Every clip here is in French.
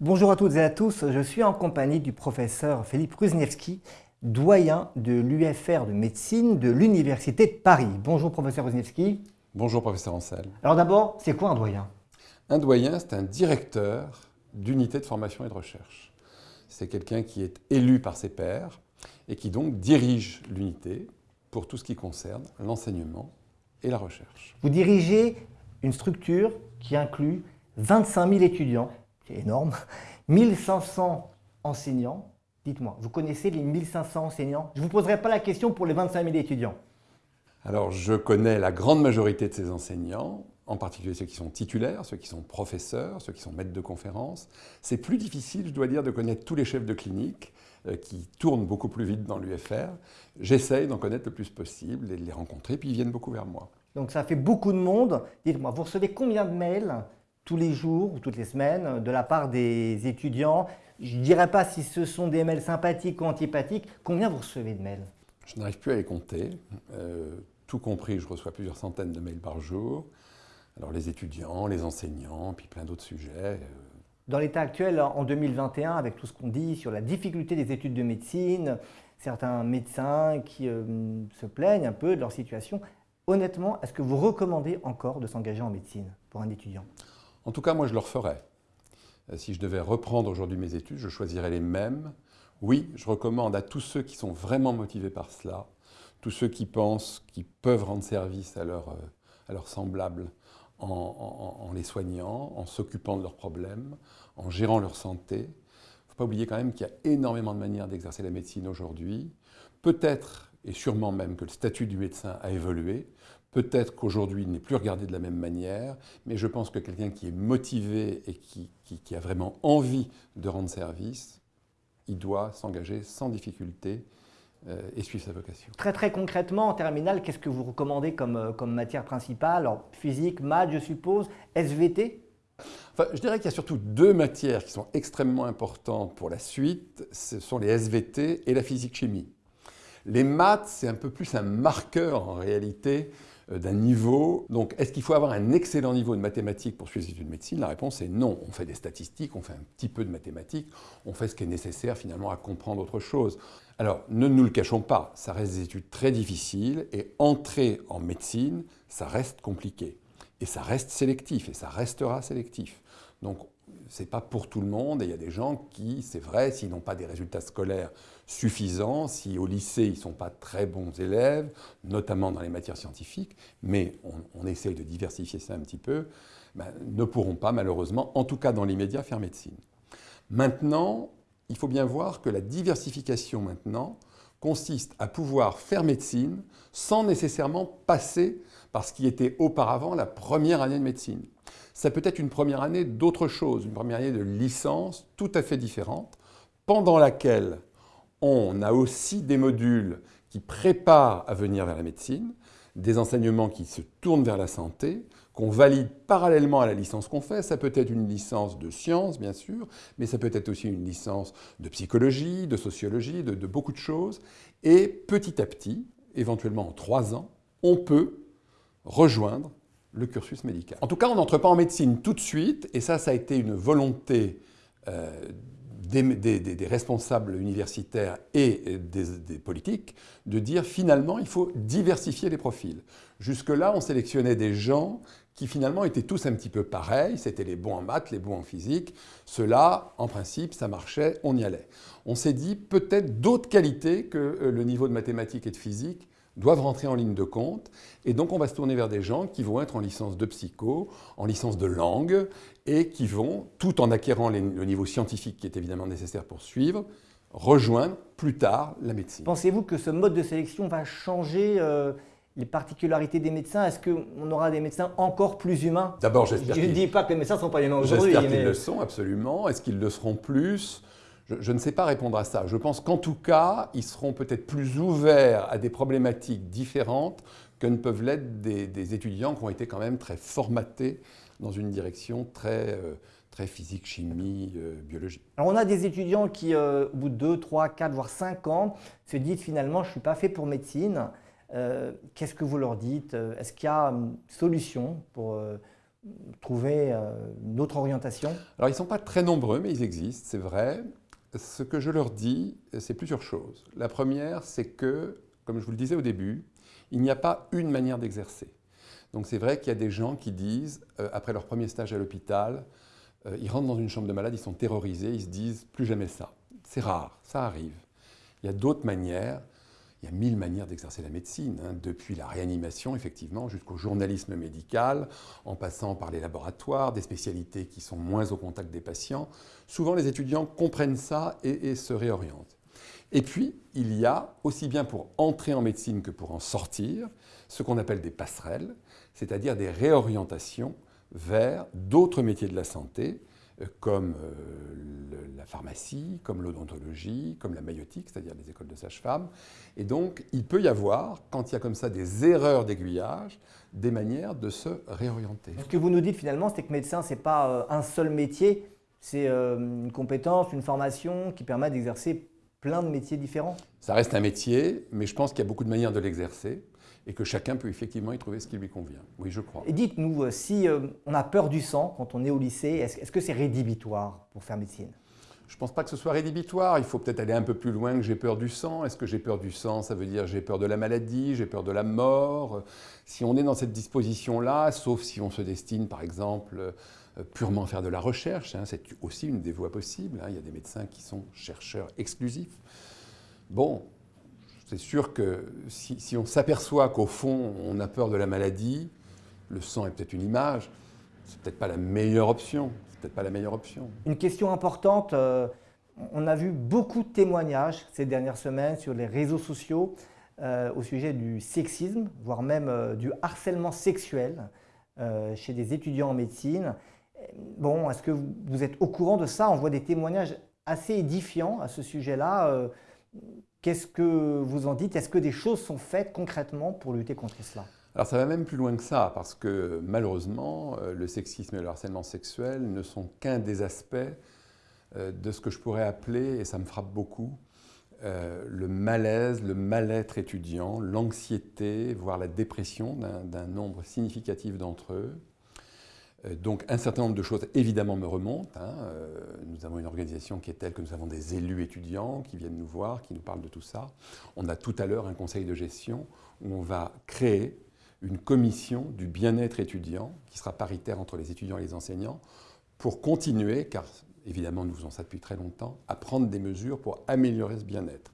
Bonjour à toutes et à tous, je suis en compagnie du professeur Philippe Ruzniewski, doyen de l'UFR de médecine de l'Université de Paris. Bonjour professeur Ruzniewski. Bonjour professeur Ancel. Alors d'abord, c'est quoi un doyen? Un doyen, c'est un directeur d'unité de formation et de recherche. C'est quelqu'un qui est élu par ses pairs et qui donc dirige l'unité pour tout ce qui concerne l'enseignement et la recherche. Vous dirigez une structure qui inclut 25 000 étudiants, c'est énorme, 1500 enseignants. Dites-moi, vous connaissez les 1500 enseignants? Je ne vous poserai pas la question pour les 25 000 étudiants. Alors, je connais la grande majorité de ces enseignants, en particulier ceux qui sont titulaires, ceux qui sont professeurs, ceux qui sont maîtres de conférences. C'est plus difficile, je dois dire, de connaître tous les chefs de clinique euh, qui tournent beaucoup plus vite dans l'UFR. J'essaye d'en connaître le plus possible et de les rencontrer, puis ils viennent beaucoup vers moi. Donc ça fait beaucoup de monde. Dites-moi, vous recevez combien de mails? Tous les jours ou toutes les semaines de la part des étudiants Je ne dirais pas si ce sont des mails sympathiques ou antipathiques. Combien vous recevez de mails? Je n'arrive plus à les compter. Euh, tout compris, je reçois plusieurs centaines de mails par jour. Alors les étudiants, les enseignants, puis plein d'autres sujets. Euh. Dans l'état actuel, en 2021, avec tout ce qu'on dit sur la difficulté des études de médecine, certains médecins qui euh, se plaignent un peu de leur situation, honnêtement, est-ce que vous recommandez encore de s'engager en médecine pour un étudiant? En tout cas, moi, je le referais. Euh, si je devais reprendre aujourd'hui mes études, je choisirais les mêmes. Oui, je recommande à tous ceux qui sont vraiment motivés par cela, tous ceux qui pensent qu'ils peuvent rendre service à, leur, euh, leurs semblables en, en, les soignant, en s'occupant de leurs problèmes, en gérant leur santé. Il ne faut pas oublier quand même qu'il y a énormément de manières d'exercer la médecine aujourd'hui. Peut-être et sûrement même que le statut du médecin a évolué. Peut-être qu'aujourd'hui, il n'est plus regardé de la même manière, mais je pense que quelqu'un qui est motivé et qui, a vraiment envie de rendre service, il doit s'engager sans difficulté euh, et suivre sa vocation. Très très concrètement, en terminale, qu'est-ce que vous recommandez comme, euh, comme matière principale? Alors, physique, maths, je suppose, SVT Enfin, je dirais qu'il y a surtout deux matières qui sont extrêmement importantes pour la suite, ce sont les SVT et la physique-chimie. Les maths, c'est un peu plus un marqueur en réalité d'un niveau. Donc, est-ce qu'il faut avoir un excellent niveau de mathématiques pour suivre les études de médecine? La réponse est non. On fait des statistiques, on fait un petit peu de mathématiques, on fait ce qui est nécessaire finalement à comprendre autre chose. Alors, ne nous le cachons pas, ça reste des études très difficiles et entrer en médecine, ça reste compliqué. Et ça reste sélectif, et ça restera sélectif. Donc, ce n'est pas pour tout le monde, et il y a des gens qui, c'est vrai, s'ils n'ont pas des résultats scolaires suffisants, si au lycée ils ne sont pas très bons élèves, notamment dans les matières scientifiques, mais on, essaye de diversifier ça un petit peu, ben, ne pourront pas malheureusement, en tout cas dans l'immédiat, faire médecine. Maintenant, il faut bien voir que la diversification maintenant consiste à pouvoir faire médecine sans nécessairement passer par ce qui était auparavant la première année de médecine ça peut être une première année d'autre chose, une première année de licence tout à fait différente, pendant laquelle on a aussi des modules qui préparent à venir vers la médecine, des enseignements qui se tournent vers la santé, qu'on valide parallèlement à la licence qu'on fait. Ça peut être une licence de sciences, bien sûr, mais ça peut être aussi une licence de psychologie, de sociologie, de, de beaucoup de choses. Et petit à petit, éventuellement en trois ans, on peut rejoindre le cursus médical. En tout cas, on n'entre pas en médecine tout de suite, et ça, ça a été une volonté euh, des, responsables universitaires et des, politiques de dire finalement, il faut diversifier les profils. Jusque-là, on sélectionnait des gens qui finalement étaient tous un petit peu pareils, c'était les bons en maths, les bons en physique. Cela, en principe, ça marchait, on y allait. On s'est dit peut-être d'autres qualités que euh, le niveau de mathématiques et de physique doivent rentrer en ligne de compte. Et donc, on va se tourner vers des gens qui vont être en licence de psycho, en licence de langue, et qui vont, tout en acquérant le niveau scientifique qui est évidemment nécessaire pour suivre, rejoindre plus tard la médecine. Pensez-vous que ce mode de sélection va changer euh, les particularités des médecins? Est-ce qu'on aura des médecins encore plus humains? D'abord, j'espère Je ne dis pas que les médecins ne sont pas humains aujourd'hui. J'espère qu'ils le sont, absolument. Est-ce qu'ils le seront plus? Je, ne sais pas répondre à ça. Je pense qu'en tout cas, ils seront peut-être plus ouverts à des problématiques différentes que ne peuvent l'être des, étudiants qui ont été quand même très formatés dans une direction très, euh, très physique, chimie, euh, biologie. Alors on a des étudiants qui, euh, au bout de 2, 3, 4, voire 5 ans, se disent finalement je ne suis pas fait pour médecine. Qu'est-ce que vous leur dites? Est-ce qu'il y a une solution pour, trouver une autre orientation? Alors ils ne sont pas très nombreux, mais ils existent, c'est vrai. Ce que je leur dis, c'est plusieurs choses. La première, c'est que, comme je vous le disais au début, il n'y a pas une manière d'exercer. Donc c'est vrai qu'il y a des gens qui disent, euh, après leur premier stage à l'hôpital, euh, ils rentrent dans une chambre de malade, ils sont terrorisés, ils se disent plus jamais ça. C'est rare, ça arrive. Il y a d'autres manières, il y a mille manières d'exercer la médecine, hein, depuis la réanimation effectivement jusqu'au journalisme médical, en passant par les laboratoires, des spécialités qui sont moins au contact des patients. Souvent les étudiants comprennent ça et se réorientent. Et puis, il y a, aussi bien pour entrer en médecine que pour en sortir, ce qu'on appelle des passerelles, c'est-à-dire des réorientations vers d'autres métiers de la santé, comme euh, la pharmacie, comme l'odontologie, comme la maïotique, c'est-à-dire les écoles de sage-femme. Et donc, il peut y avoir, quand il y a comme ça des erreurs d'aiguillage, des manières de se réorienter. Ce que vous nous dites finalement, c'est que médecin, ce n'est pas euh, un seul métier, c'est une compétence, une formation qui permet d'exercer plein de métiers différents Ça reste un métier, mais je pense qu'il y a beaucoup de manières de l'exercer et que chacun peut effectivement y trouver ce qui lui convient. Oui, je crois. Et dites-nous, euh, si euh, on a peur du sang quand on est au lycée, est-ce que c'est rédhibitoire pour faire médecine? Je ne pense pas que ce soit rédhibitoire. Il faut peut-être aller un peu plus loin que j'ai peur du sang. Est-ce que j'ai peur du sang? Ça veut dire j'ai peur de la maladie, j'ai peur de la mort. Si on est dans cette disposition-là, sauf si on se destine par exemple purement faire de la recherche. Hein. C'est aussi une des voies possibles. Hein. Il y a des médecins qui sont chercheurs exclusifs. Bon, c'est sûr que si, on s'aperçoit qu'au fond, on a peur de la maladie, le sang est peut-être une image, c'est peut-être pas la meilleure option. C'est peut-être pas la meilleure option. Une question importante. Euh, on a vu beaucoup de témoignages ces dernières semaines sur les réseaux sociaux euh, au sujet du sexisme, voire même du harcèlement sexuel chez des étudiants en médecine. Bon, est-ce que vous êtes au courant de ça? On voit des témoignages assez édifiants à ce sujet-là. Euh, qu'est-ce que vous en dites? Est-ce que des choses sont faites concrètement pour lutter contre cela? Alors ça va même plus loin que ça, parce que malheureusement, euh, le sexisme et le harcèlement sexuel ne sont qu'un des aspects euh, de ce que je pourrais appeler, et ça me frappe beaucoup, le malaise, le mal-être étudiant, l'anxiété, voire la dépression d'un nombre significatif d'entre eux. Euh, donc un certain nombre de choses évidemment me remontent. Hein. Euh, nous avons une organisation qui est telle que nous avons des élus étudiants qui viennent nous voir, qui nous parlent de tout ça. On a tout à l'heure un conseil de gestion où on va créer une commission du bien-être étudiant qui sera paritaire entre les étudiants et les enseignants pour continuer, car évidemment nous faisons ça depuis très longtemps, à prendre des mesures pour améliorer ce bien-être.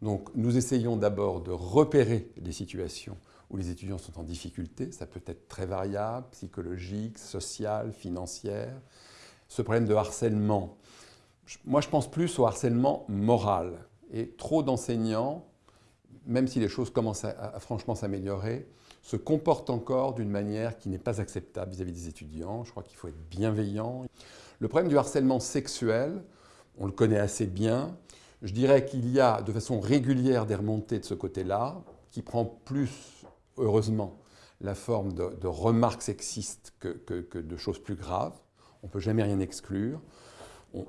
Donc nous essayons d'abord de repérer les situations où les étudiants sont en difficulté. Ça peut être très variable, psychologique, social, financière. Ce problème de harcèlement, moi je pense plus au harcèlement moral. Et trop d'enseignants, même si les choses commencent à, franchement s'améliorer, se comportent encore d'une manière qui n'est pas acceptable vis-à-vis des étudiants. Je crois qu'il faut être bienveillant. Le problème du harcèlement sexuel, on le connaît assez bien. Je dirais qu'il y a de façon régulière des remontées de ce côté-là, qui prend plus heureusement, la forme de, remarques sexistes que, de choses plus graves. On ne peut jamais rien exclure.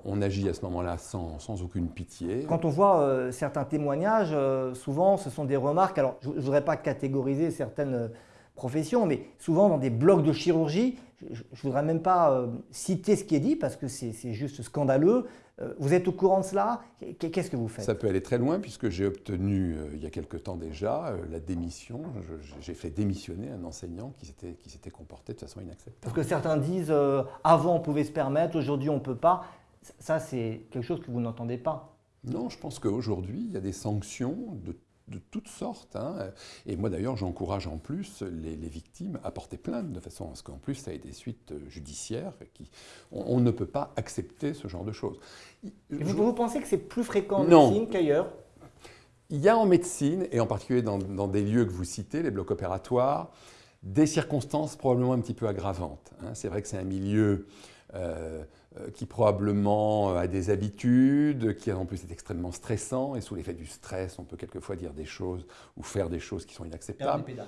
On, agit à ce moment-là sans, aucune pitié. Quand on voit euh, certains témoignages, euh, souvent ce sont des remarques, alors je ne voudrais pas catégoriser certaines euh, professions, mais souvent dans des blocs de chirurgie, je ne voudrais même pas citer ce qui est dit parce que c'est juste scandaleux, euh, vous êtes au courant de cela? Qu'est-ce que vous faites? Ça peut aller très loin puisque j'ai obtenu euh, il y a quelque temps déjà euh, la démission. J'ai fait démissionner un enseignant qui s'était comporté de façon inacceptable. Parce que certains disent avant on pouvait se permettre, aujourd'hui on ne peut pas. Ça c'est quelque chose que vous n'entendez pas? Non, je pense qu'aujourd'hui il y a des sanctions de de toutes sortes. Hein. Et moi d'ailleurs, j'encourage en plus les, victimes à porter plainte de façon à ce qu'en plus ça ait des suites judiciaires. Qui, on, ne peut pas accepter ce genre de choses. vous, pensez que c'est plus fréquent en médecine qu'ailleurs? Il y a en médecine, et en particulier dans, des lieux que vous citez, les blocs opératoires, des circonstances probablement un petit peu aggravantes. Hein. C'est vrai que c'est un milieu... Euh, euh, qui probablement euh, a des habitudes, qui en plus est extrêmement stressant, et sous l'effet du stress, on peut quelquefois dire des choses ou faire des choses qui sont inacceptables. Perdre,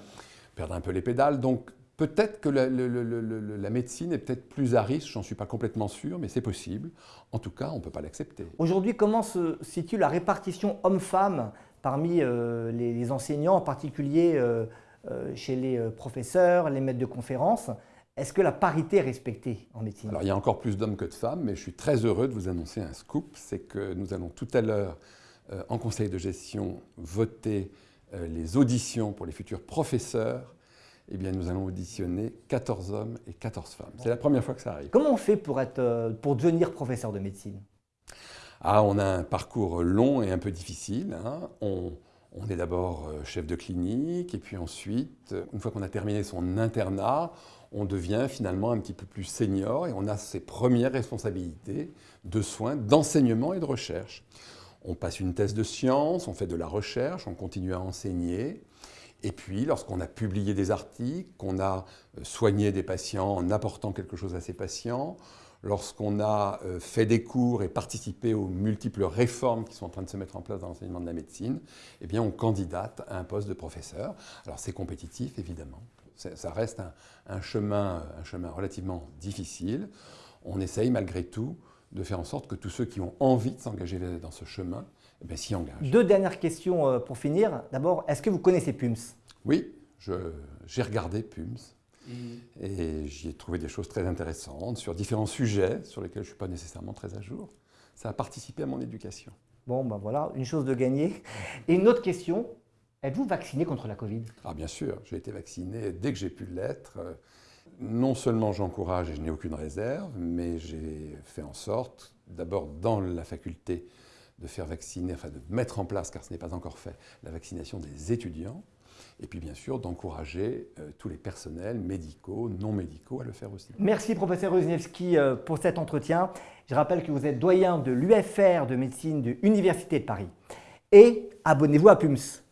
Perdre un peu les pédales. Donc peut-être que la, la, médecine est peut-être plus à risque, j'en suis pas complètement sûr, mais c'est possible. En tout cas, on ne peut pas l'accepter. Aujourd'hui, comment se situe la répartition homme-femme parmi euh, les, enseignants, en particulier chez les professeurs, les maîtres de conférences? Est-ce que la parité est respectée en médecine? Alors il y a encore plus d'hommes que de femmes, mais je suis très heureux de vous annoncer un scoop, c'est que nous allons tout à l'heure euh, en conseil de gestion voter euh, les auditions pour les futurs professeurs. Eh bien, nous allons auditionner 14 hommes et 14 femmes. C'est la première fois que ça arrive. Comment on fait pour, être, euh, pour devenir professeur de médecine? Ah, On a un parcours long et un peu difficile. Hein. On, on est d'abord chef de clinique, et puis ensuite, une fois qu'on a terminé son internat, on devient finalement un petit peu plus senior et on a ses premières responsabilités de soins, d'enseignement et de recherche. On passe une thèse de science, on fait de la recherche, on continue à enseigner. Et puis, lorsqu'on a publié des articles, qu'on a euh, soigné des patients en apportant quelque chose à ces patients, lorsqu'on a euh, fait des cours et participé aux multiples réformes qui sont en train de se mettre en place dans l'enseignement de la médecine, eh bien, on candidate à un poste de professeur. Alors, c'est compétitif, évidemment. Ça reste un, chemin, un chemin relativement difficile. On essaye, malgré tout, de faire en sorte que tous ceux qui ont envie de s'engager dans ce chemin eh s'y engagent. Deux dernières questions euh, pour finir. D'abord, est-ce que vous connaissez PUMS? Oui, j'ai regardé PUMS et j'y ai trouvé des choses très intéressantes sur différents sujets sur lesquels je ne suis pas nécessairement très à jour. Ça a participé à mon éducation. Bon, ben voilà, une chose de gagnée. Et une autre question, êtes-vous vacciné contre la Covid? Ah bien sûr, j'ai été vacciné dès que j'ai pu l'être non seulement j'encourage et je n'ai aucune réserve, mais j'ai fait en sorte, d'abord dans la faculté, de faire vacciner, enfin de mettre en place, car ce n'est pas encore fait, la vaccination des étudiants, et puis bien sûr d'encourager euh, tous les personnels médicaux, non médicaux à le faire aussi. Merci professeur Ruzniewski euh, pour cet entretien. Je rappelle que vous êtes doyen de l'UFR de médecine de l'Université de Paris. Et abonnez-vous à PUMS.